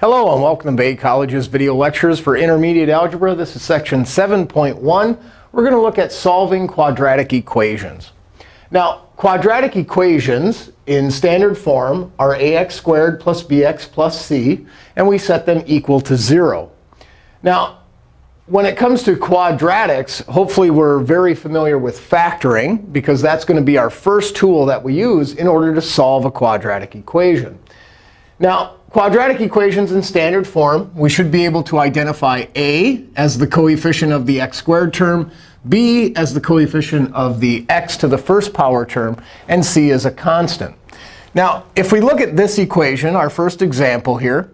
Hello, and welcome to Bay College's video lectures for intermediate algebra. This is section 7.1. We're going to look at solving quadratic equations. Now, quadratic equations in standard form are ax squared plus bx plus c, and we set them equal to 0. Now, when it comes to quadratics, hopefully we're very familiar with factoring, because that's going to be our first tool that we use in order to solve a quadratic equation. Now, quadratic equations in standard form, we should be able to identify a as the coefficient of the x squared term, b as the coefficient of the x to the first power term, and c as a constant. Now, if we look at this equation, our first example here,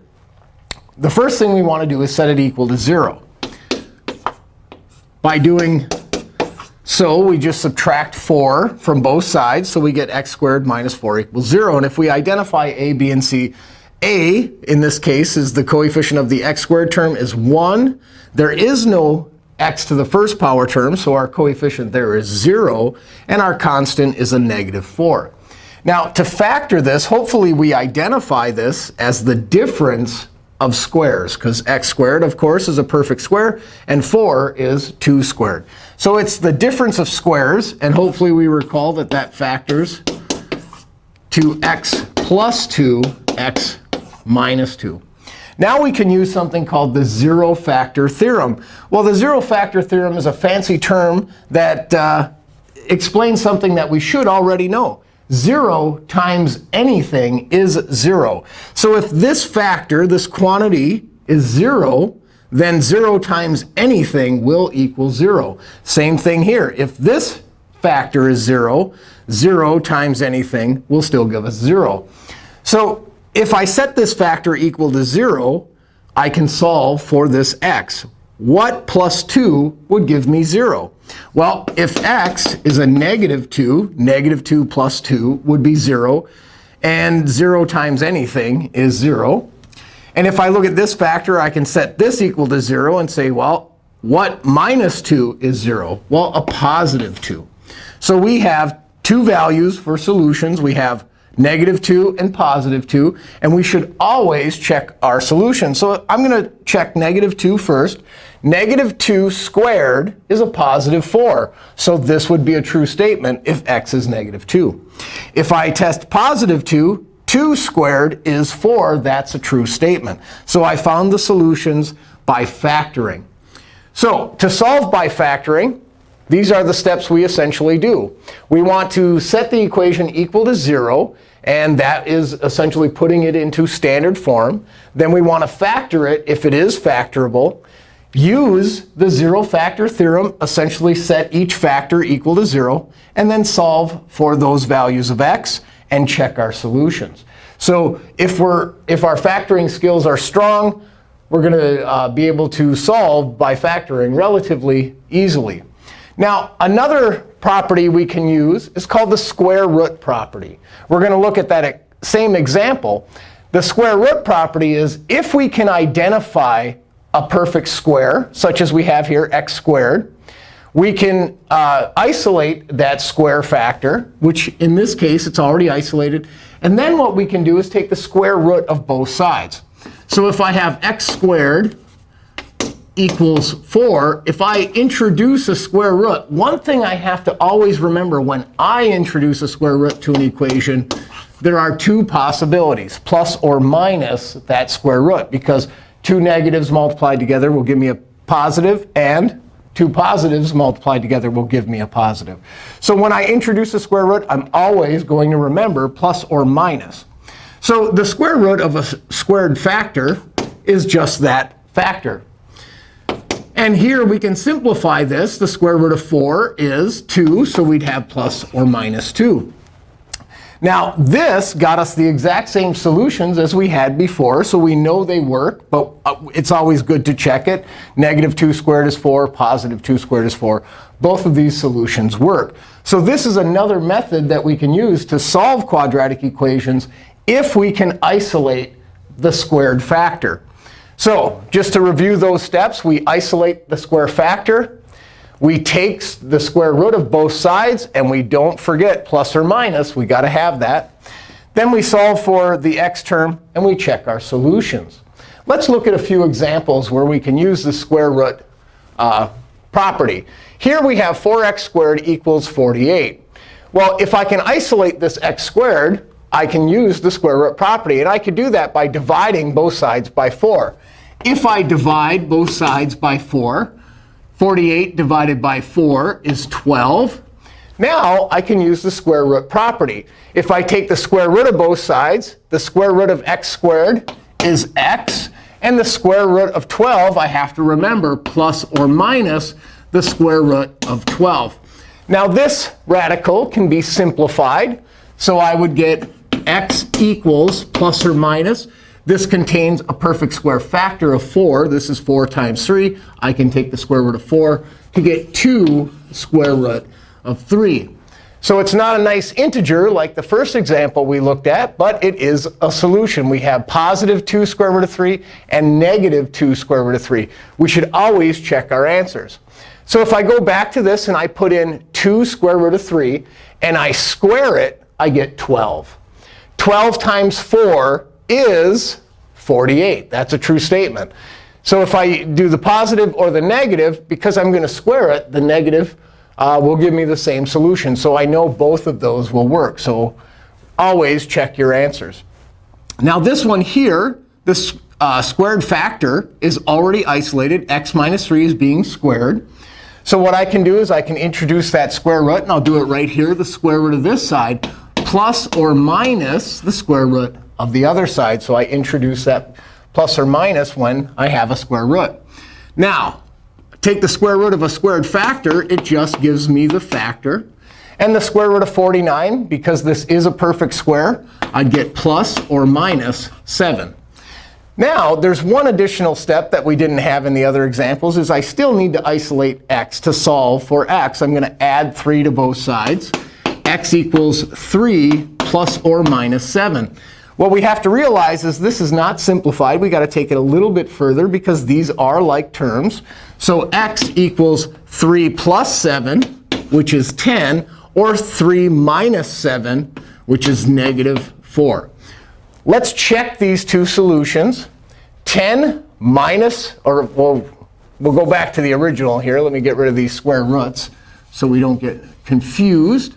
the first thing we want to do is set it equal to 0. By doing so, we just subtract 4 from both sides. So we get x squared minus 4 equals 0. And if we identify a, b, and c, a, in this case, is the coefficient of the x squared term is 1. There is no x to the first power term, so our coefficient there is 0. And our constant is a negative 4. Now, to factor this, hopefully we identify this as the difference of squares, because x squared, of course, is a perfect square, and 4 is 2 squared. So it's the difference of squares. And hopefully we recall that that factors to x plus 2, x minus 2. Now we can use something called the zero factor theorem. Well, the zero factor theorem is a fancy term that uh, explains something that we should already know. 0 times anything is 0. So if this factor, this quantity, is 0, then 0 times anything will equal 0. Same thing here. If this factor is 0, 0 times anything will still give us 0. So if I set this factor equal to 0, I can solve for this x. What plus 2 would give me 0? Well, if x is a negative 2, negative 2 plus 2 would be 0. And 0 times anything is 0. And if I look at this factor, I can set this equal to 0 and say, well, what minus 2 is 0? Well, a positive 2. So we have two values for solutions. We have negative 2 and positive 2. And we should always check our solution. So I'm going to check negative 2 first. Negative 2 squared is a positive 4. So this would be a true statement if x is negative 2. If I test positive 2, 2 squared is 4. That's a true statement. So I found the solutions by factoring. So to solve by factoring, these are the steps we essentially do. We want to set the equation equal to 0. And that is essentially putting it into standard form. Then we want to factor it if it is factorable. Use the zero factor theorem, essentially set each factor equal to 0, and then solve for those values of x and check our solutions. So if, we're, if our factoring skills are strong, we're going to uh, be able to solve by factoring relatively easily. Now, another property we can use is called the square root property. We're going to look at that same example. The square root property is if we can identify a perfect square, such as we have here, x squared, we can uh, isolate that square factor, which in this case, it's already isolated. And then what we can do is take the square root of both sides. So if I have x squared equals 4, if I introduce a square root, one thing I have to always remember when I introduce a square root to an equation, there are two possibilities, plus or minus that square root. Because two negatives multiplied together will give me a positive, and two positives multiplied together will give me a positive. So when I introduce a square root, I'm always going to remember plus or minus. So the square root of a squared factor is just that factor. And here we can simplify this. The square root of 4 is 2, so we'd have plus or minus 2. Now, this got us the exact same solutions as we had before, so we know they work. But uh, it's always good to check it. Negative 2 squared is 4. Positive 2 squared is 4. Both of these solutions work. So this is another method that we can use to solve quadratic equations if we can isolate the squared factor. So just to review those steps, we isolate the square factor. We take the square root of both sides. And we don't forget plus or minus. We've got to have that. Then we solve for the x term, and we check our solutions. Let's look at a few examples where we can use the square root uh, property. Here we have 4x squared equals 48. Well, if I can isolate this x squared, I can use the square root property. And I could do that by dividing both sides by 4. If I divide both sides by 4, 48 divided by 4 is 12. Now I can use the square root property. If I take the square root of both sides, the square root of x squared is x. And the square root of 12, I have to remember, plus or minus the square root of 12. Now this radical can be simplified. So I would get x equals plus or minus. This contains a perfect square factor of 4. This is 4 times 3. I can take the square root of 4 to get 2 square root of 3. So it's not a nice integer like the first example we looked at, but it is a solution. We have positive 2 square root of 3 and negative 2 square root of 3. We should always check our answers. So if I go back to this and I put in 2 square root of 3 and I square it, I get 12. 12 times 4 is 48. That's a true statement. So if I do the positive or the negative, because I'm going to square it, the negative uh, will give me the same solution. So I know both of those will work. So always check your answers. Now this one here, this uh, squared factor is already isolated. x minus 3 is being squared. So what I can do is I can introduce that square root. And I'll do it right here, the square root of this side, plus or minus the square root of the other side. So I introduce that plus or minus when I have a square root. Now, take the square root of a squared factor. It just gives me the factor. And the square root of 49, because this is a perfect square, I'd get plus or minus 7. Now, there's one additional step that we didn't have in the other examples, is I still need to isolate x to solve for x. I'm going to add 3 to both sides. X equals 3 plus or minus 7. What we have to realize is this is not simplified. We've got to take it a little bit further because these are like terms. So x equals 3 plus 7, which is 10, or 3 minus 7, which is negative 4. Let's check these two solutions. 10 minus, or we'll, we'll go back to the original here. Let me get rid of these square roots so we don't get confused.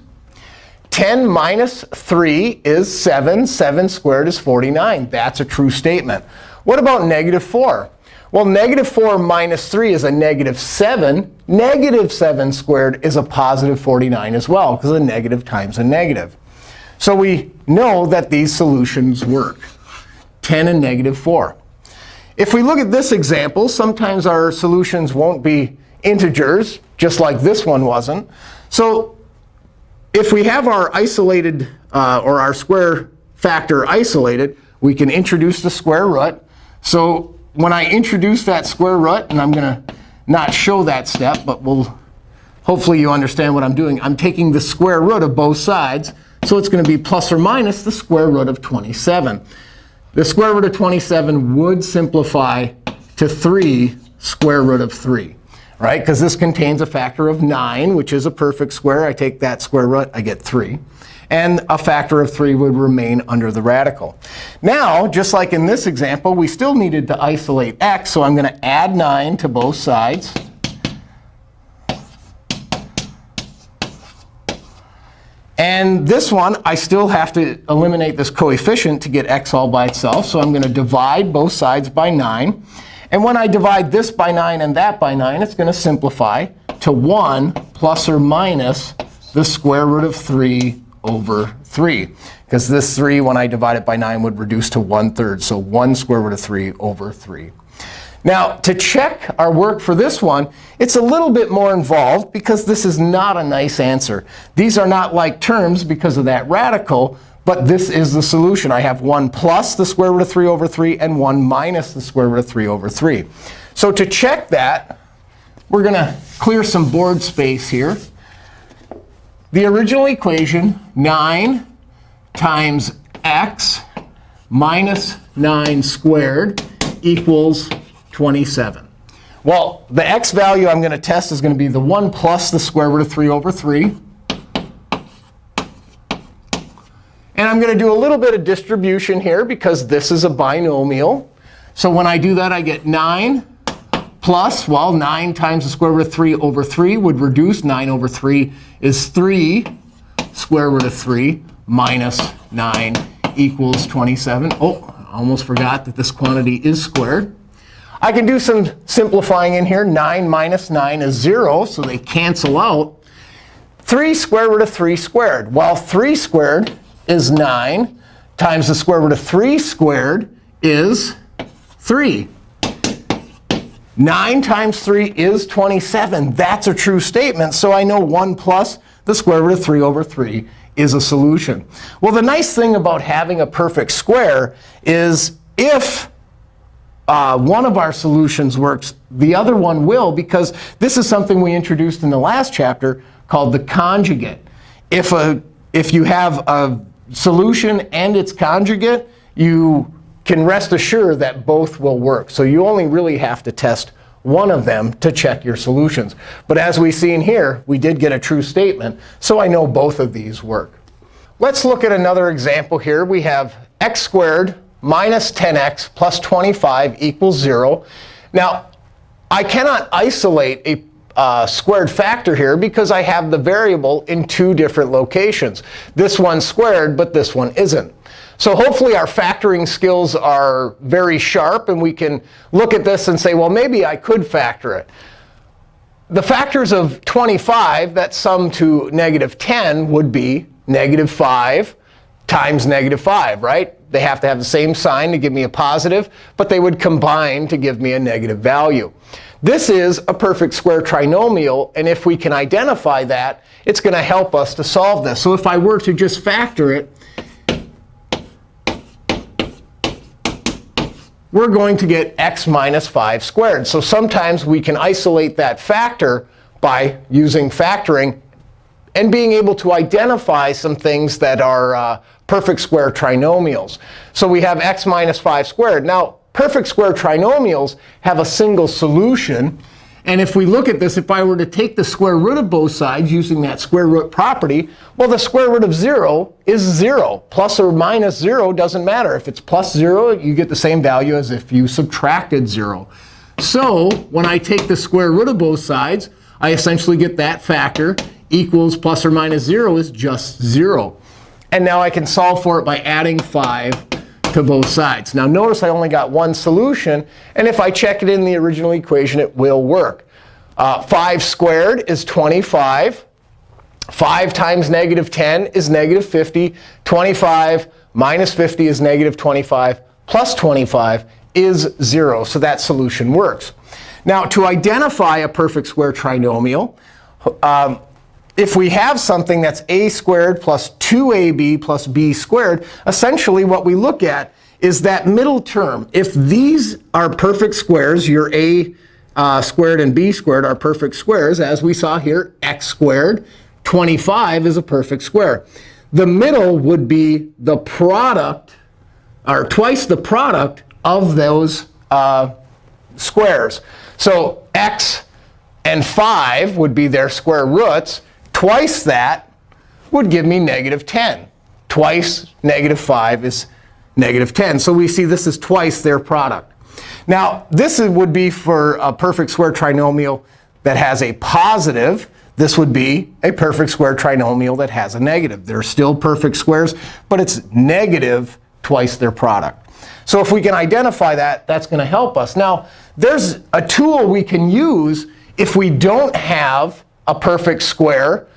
10 minus 3 is 7. 7 squared is 49. That's a true statement. What about negative 4? Well, negative 4 minus 3 is a negative 7. Negative 7 squared is a positive 49 as well, because a negative times a negative. So we know that these solutions work, 10 and negative 4. If we look at this example, sometimes our solutions won't be integers, just like this one wasn't. So if we have our isolated uh, or our square factor isolated, we can introduce the square root. So when I introduce that square root, and I'm going to not show that step, but we'll hopefully you understand what I'm doing. I'm taking the square root of both sides. So it's going to be plus or minus the square root of 27. The square root of 27 would simplify to 3 square root of 3 right? Because this contains a factor of 9, which is a perfect square. I take that square root, I get 3. And a factor of 3 would remain under the radical. Now, just like in this example, we still needed to isolate x. So I'm going to add 9 to both sides. And this one, I still have to eliminate this coefficient to get x all by itself. So I'm going to divide both sides by 9. And when I divide this by 9 and that by 9, it's going to simplify to 1 plus or minus the square root of 3 over 3. Because this 3, when I divide it by 9, would reduce to 1 third. So 1 square root of 3 over 3. Now, to check our work for this one, it's a little bit more involved because this is not a nice answer. These are not like terms because of that radical. But this is the solution. I have 1 plus the square root of 3 over 3 and 1 minus the square root of 3 over 3. So to check that, we're going to clear some board space here. The original equation, 9 times x minus 9 squared equals 27. Well, the x value I'm going to test is going to be the 1 plus the square root of 3 over 3. And I'm going to do a little bit of distribution here because this is a binomial. So when I do that, I get 9 plus, well, 9 times the square root of 3 over 3 would reduce. 9 over 3 is 3 square root of 3 minus 9 equals 27. Oh, I almost forgot that this quantity is squared. I can do some simplifying in here. 9 minus 9 is 0, so they cancel out. 3 square root of 3 squared. Well, 3 squared is 9 times the square root of 3 squared is 3. 9 times 3 is 27. That's a true statement. So I know 1 plus the square root of 3 over 3 is a solution. Well, the nice thing about having a perfect square is if uh, one of our solutions works, the other one will, because this is something we introduced in the last chapter called the conjugate. If, a, if you have a solution and its conjugate, you can rest assured that both will work. So you only really have to test one of them to check your solutions. But as we've seen here, we did get a true statement. So I know both of these work. Let's look at another example here. We have x squared minus 10x plus 25 equals 0. Now, I cannot isolate a uh, squared factor here because I have the variable in two different locations. This one's squared, but this one isn't. So hopefully our factoring skills are very sharp, and we can look at this and say, well, maybe I could factor it. The factors of 25 that sum to negative 10 would be negative 5 times negative 5, right? They have to have the same sign to give me a positive, but they would combine to give me a negative value. This is a perfect square trinomial. And if we can identify that, it's going to help us to solve this. So if I were to just factor it, we're going to get x minus 5 squared. So sometimes we can isolate that factor by using factoring and being able to identify some things that are uh, perfect square trinomials. So we have x minus 5 squared. Now, perfect square trinomials have a single solution. And if we look at this, if I were to take the square root of both sides using that square root property, well, the square root of 0 is 0. Plus or minus 0 doesn't matter. If it's plus 0, you get the same value as if you subtracted 0. So when I take the square root of both sides, I essentially get that factor equals plus or minus 0 is just 0. And now I can solve for it by adding 5 to both sides. Now notice I only got one solution. And if I check it in the original equation, it will work. Uh, 5 squared is 25. 5 times negative 10 is negative 50. 25 minus 50 is negative 25. Plus 25 is 0. So that solution works. Now, to identify a perfect square trinomial, um, if we have something that's a squared plus 2ab plus b squared, essentially what we look at is that middle term. If these are perfect squares, your a uh, squared and b squared are perfect squares, as we saw here, x squared, 25 is a perfect square. The middle would be the product, or twice the product of those uh, squares. So x and 5 would be their square roots. Twice that would give me negative 10. Twice negative 5 is negative 10. So we see this is twice their product. Now, this would be for a perfect square trinomial that has a positive. This would be a perfect square trinomial that has a negative. They're still perfect squares, but it's negative twice their product. So if we can identify that, that's going to help us. Now, there's a tool we can use if we don't have a perfect square.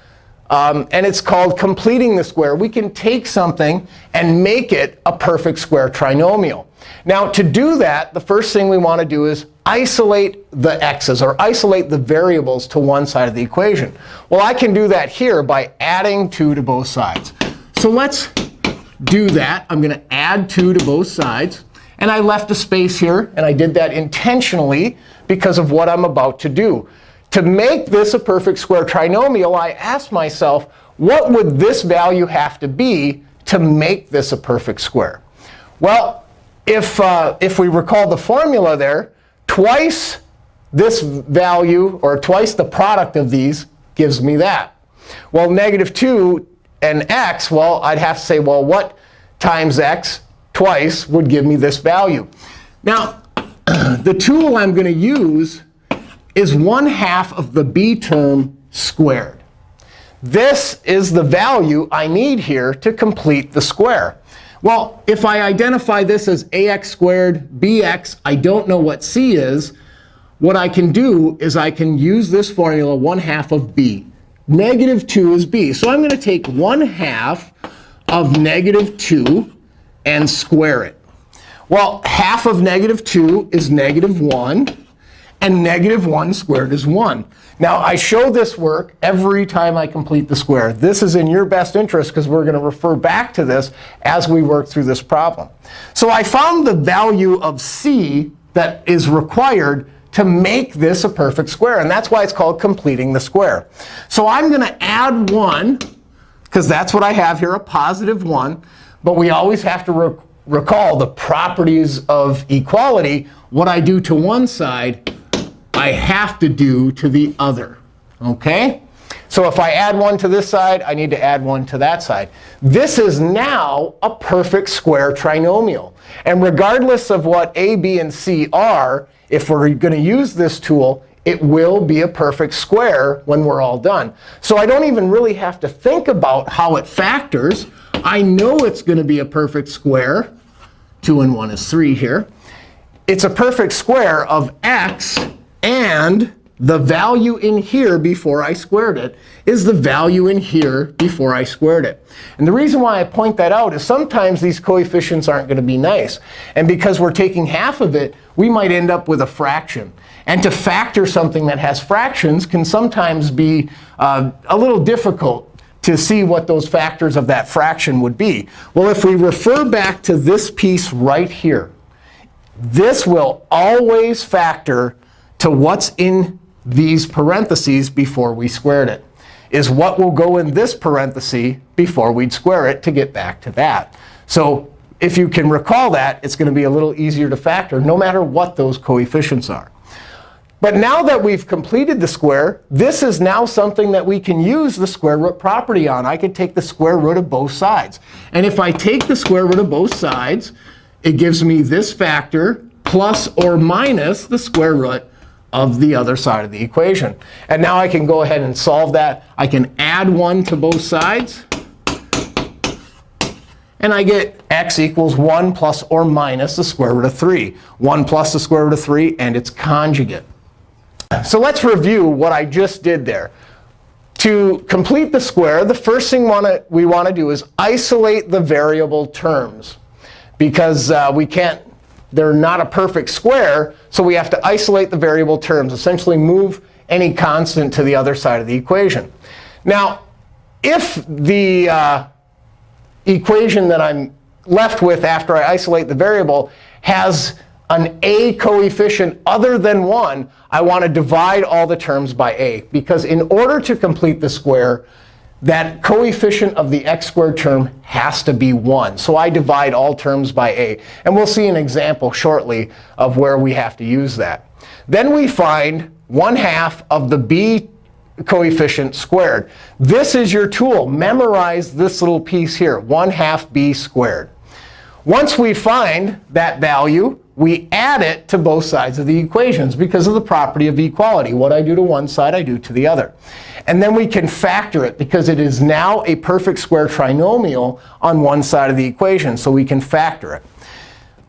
Um, and it's called completing the square. We can take something and make it a perfect square trinomial. Now, to do that, the first thing we want to do is isolate the x's, or isolate the variables to one side of the equation. Well, I can do that here by adding 2 to both sides. So let's do that. I'm going to add 2 to both sides. And I left a space here. And I did that intentionally because of what I'm about to do. To make this a perfect square trinomial, I asked myself, what would this value have to be to make this a perfect square? Well, if, uh, if we recall the formula there, twice this value, or twice the product of these, gives me that. Well, negative 2 and x, well, I'd have to say, well, what times x twice would give me this value? Now, the tool I'm going to use is 1 half of the b term squared. This is the value I need here to complete the square. Well, if I identify this as ax squared bx, I don't know what c is. What I can do is I can use this formula 1 half of b. Negative 2 is b. So I'm going to take 1 half of negative 2 and square it. Well, half of negative 2 is negative 1. And negative 1 squared is 1. Now, I show this work every time I complete the square. This is in your best interest, because we're going to refer back to this as we work through this problem. So I found the value of c that is required to make this a perfect square. And that's why it's called completing the square. So I'm going to add 1, because that's what I have here, a positive 1. But we always have to re recall the properties of equality. What I do to one side, I have to do to the other. OK? So if I add 1 to this side, I need to add 1 to that side. This is now a perfect square trinomial. And regardless of what a, b, and c are, if we're going to use this tool, it will be a perfect square when we're all done. So I don't even really have to think about how it factors. I know it's going to be a perfect square. 2 and 1 is 3 here. It's a perfect square of x and the value in here before I squared it is the value in here before I squared it. And the reason why I point that out is sometimes these coefficients aren't going to be nice. And because we're taking half of it, we might end up with a fraction. And to factor something that has fractions can sometimes be uh, a little difficult to see what those factors of that fraction would be. Well, if we refer back to this piece right here, this will always factor to what's in these parentheses before we squared it, is what will go in this parenthesis before we'd square it to get back to that. So if you can recall that, it's going to be a little easier to factor, no matter what those coefficients are. But now that we've completed the square, this is now something that we can use the square root property on. I can take the square root of both sides. And if I take the square root of both sides, it gives me this factor plus or minus the square root of the other side of the equation. And now I can go ahead and solve that. I can add 1 to both sides. And I get x equals 1 plus or minus the square root of 3. 1 plus the square root of 3 and its conjugate. So let's review what I just did there. To complete the square, the first thing we want to do is isolate the variable terms. Because uh, we can't they're not a perfect square, so we have to isolate the variable terms, essentially move any constant to the other side of the equation. Now, if the uh, equation that I'm left with after I isolate the variable has an a coefficient other than 1, I want to divide all the terms by a. Because in order to complete the square, that coefficient of the x squared term has to be 1. So I divide all terms by a. And we'll see an example shortly of where we have to use that. Then we find 1 half of the b coefficient squared. This is your tool. Memorize this little piece here, 1 half b squared. Once we find that value, we add it to both sides of the equations because of the property of equality. What I do to one side, I do to the other. And then we can factor it, because it is now a perfect square trinomial on one side of the equation. So we can factor it.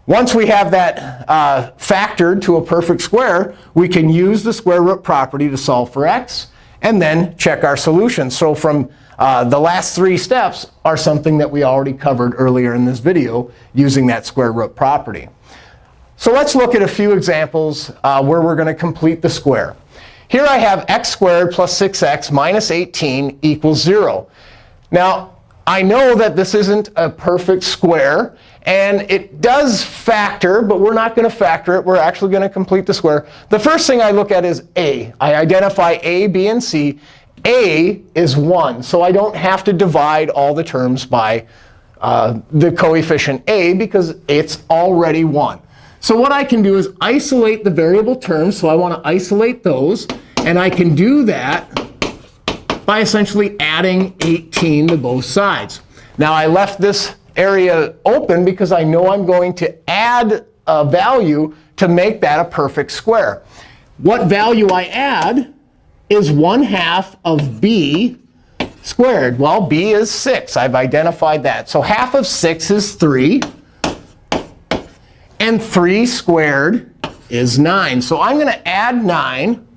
Once we have that uh, factored to a perfect square, we can use the square root property to solve for x and then check our solution. So from uh, the last three steps are something that we already covered earlier in this video using that square root property. So let's look at a few examples uh, where we're going to complete the square. Here I have x squared plus 6x minus 18 equals 0. Now, I know that this isn't a perfect square. And it does factor, but we're not going to factor it. We're actually going to complete the square. The first thing I look at is a. I identify a, b, and c. a is 1. So I don't have to divide all the terms by uh, the coefficient a, because it's already 1. So what I can do is isolate the variable terms. So I want to isolate those. And I can do that by essentially adding 18 to both sides. Now, I left this area open because I know I'm going to add a value to make that a perfect square. What value I add is 1 half of b squared. Well, b is 6. I've identified that. So half of 6 is 3. And 3 squared is 9. So I'm going to add 9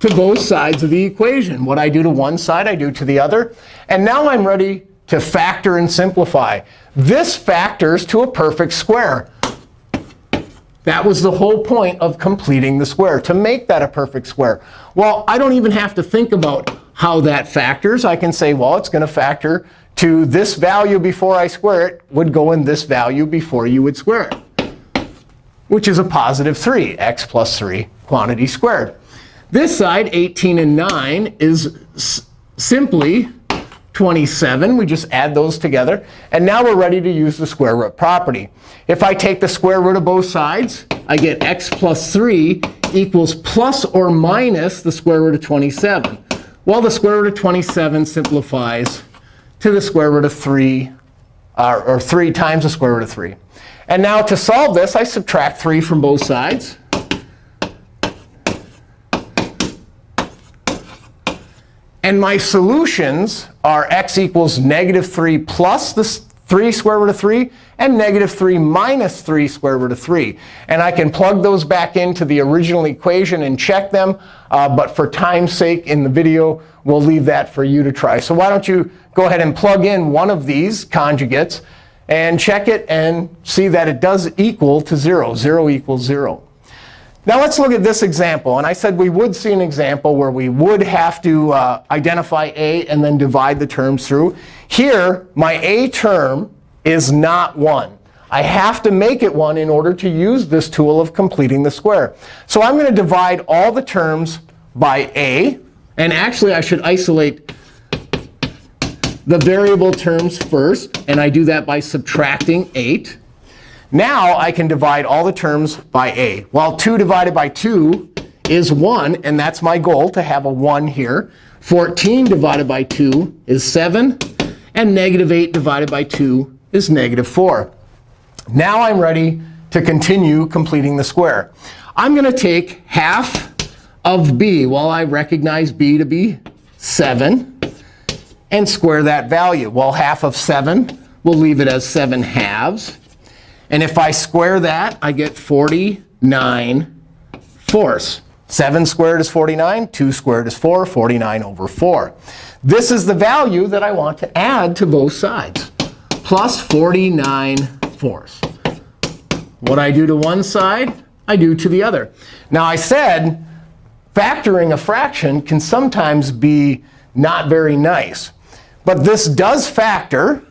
to both sides of the equation. What I do to one side, I do to the other. And now I'm ready to factor and simplify. This factors to a perfect square. That was the whole point of completing the square, to make that a perfect square. Well, I don't even have to think about how that factors. I can say, well, it's going to factor to this value before I square it would go in this value before you would square it, which is a positive 3, x plus 3 quantity squared. This side, 18 and 9, is simply 27. We just add those together. And now we're ready to use the square root property. If I take the square root of both sides, I get x plus 3 equals plus or minus the square root of 27. Well, the square root of 27 simplifies to the square root of 3, uh, or 3 times the square root of 3. And now to solve this, I subtract 3 from both sides. And my solutions are x equals negative 3 plus the 3 square root of 3 and negative 3 minus 3 square root of 3. And I can plug those back into the original equation and check them. Uh, but for time's sake in the video, we'll leave that for you to try. So why don't you go ahead and plug in one of these conjugates and check it and see that it does equal to 0. 0 equals 0. Now let's look at this example. And I said we would see an example where we would have to uh, identify a and then divide the terms through. Here, my a term is not 1. I have to make it 1 in order to use this tool of completing the square. So I'm going to divide all the terms by a. And actually, I should isolate the variable terms first. And I do that by subtracting 8. Now I can divide all the terms by a. Well, 2 divided by 2 is 1. And that's my goal, to have a 1 here. 14 divided by 2 is 7. And negative 8 divided by 2 is negative 4. Now I'm ready to continue completing the square. I'm going to take half of b. Well, I recognize b to be 7 and square that value. Well, half of 7, we'll leave it as 7 halves. And if I square that, I get 49 fourths. 7 squared is 49. 2 squared is 4. 49 over 4. This is the value that I want to add to both sides, plus 49 fourths. What I do to one side, I do to the other. Now, I said factoring a fraction can sometimes be not very nice. But this does factor.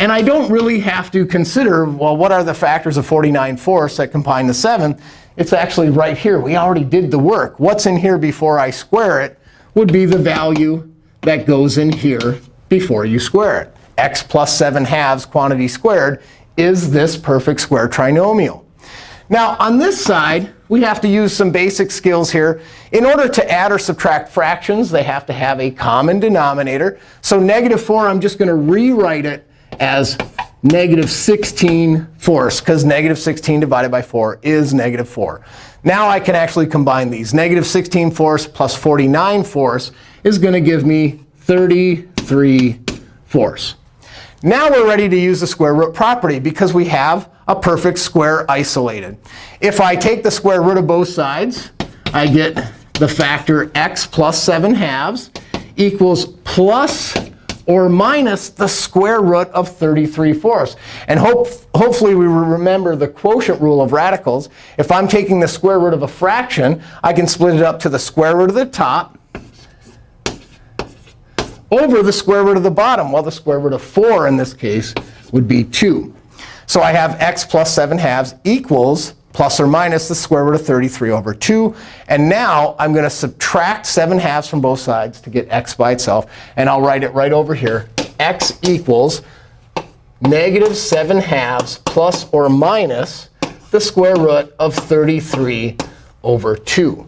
And I don't really have to consider, well, what are the factors of 49 fourths that combine the 7? It's actually right here. We already did the work. What's in here before I square it would be the value that goes in here before you square it. x plus 7 halves quantity squared is this perfect square trinomial. Now, on this side, we have to use some basic skills here. In order to add or subtract fractions, they have to have a common denominator. So negative 4, I'm just going to rewrite it as negative 16 fourths, because negative 16 divided by 4 is negative 4. Now I can actually combine these. Negative 16 fourths plus 49 fourths is going to give me 33 fourths. Now we're ready to use the square root property, because we have a perfect square isolated. If I take the square root of both sides, I get the factor x plus 7 halves equals plus or minus the square root of 33 fourths. And hope, hopefully we remember the quotient rule of radicals. If I'm taking the square root of a fraction, I can split it up to the square root of the top over the square root of the bottom. Well, the square root of 4 in this case would be 2. So I have x plus 7 halves equals plus or minus the square root of 33 over 2. And now I'm going to subtract 7 halves from both sides to get x by itself. And I'll write it right over here. x equals negative 7 halves plus or minus the square root of 33 over 2.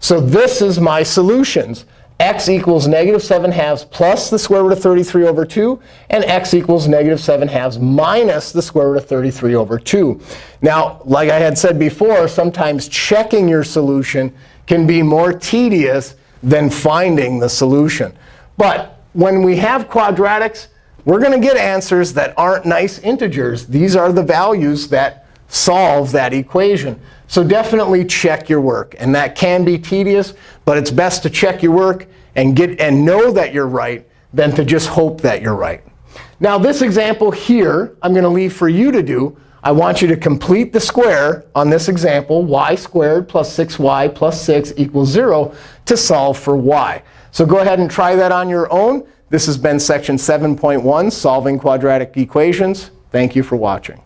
So this is my solutions. X equals negative 7 halves plus the square root of 33 over 2, and x equals negative 7 halves minus the square root of 33 over 2. Now, like I had said before, sometimes checking your solution can be more tedious than finding the solution. But when we have quadratics, we're going to get answers that aren't nice integers. These are the values that solve that equation. So definitely check your work. And that can be tedious, but it's best to check your work and, get, and know that you're right than to just hope that you're right. Now, this example here, I'm going to leave for you to do. I want you to complete the square on this example, y squared plus 6y plus 6 equals 0, to solve for y. So go ahead and try that on your own. This has been section 7.1, Solving Quadratic Equations. Thank you for watching.